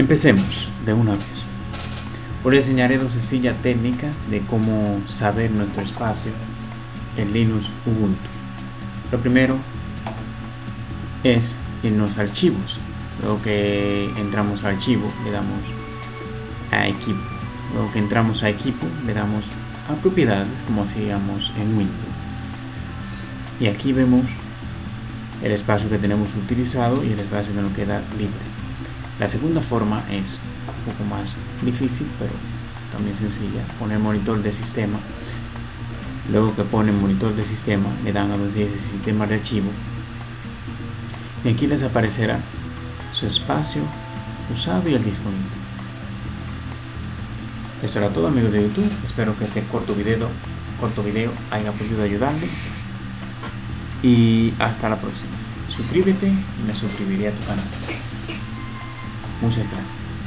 Empecemos de una vez. Hoy enseñaré dos sencillas técnicas de cómo saber nuestro espacio en Linux Ubuntu. Lo primero es irnos a archivos. Luego que entramos a archivo, le damos a equipo. Luego que entramos a equipo, le damos a propiedades como hacíamos en Windows. Y aquí vemos el espacio que tenemos utilizado y el espacio que nos queda libre. La segunda forma es un poco más difícil, pero también sencilla. Poner monitor de sistema. Luego que ponen monitor de sistema, le dan a donde dice sistema de archivo. Y aquí les aparecerá su espacio usado y el disponible. Esto era todo amigos de YouTube. Espero que este corto video, corto video haya podido ayudarle. Y hasta la próxima. Suscríbete y me suscribiré a tu canal. Muchas gracias.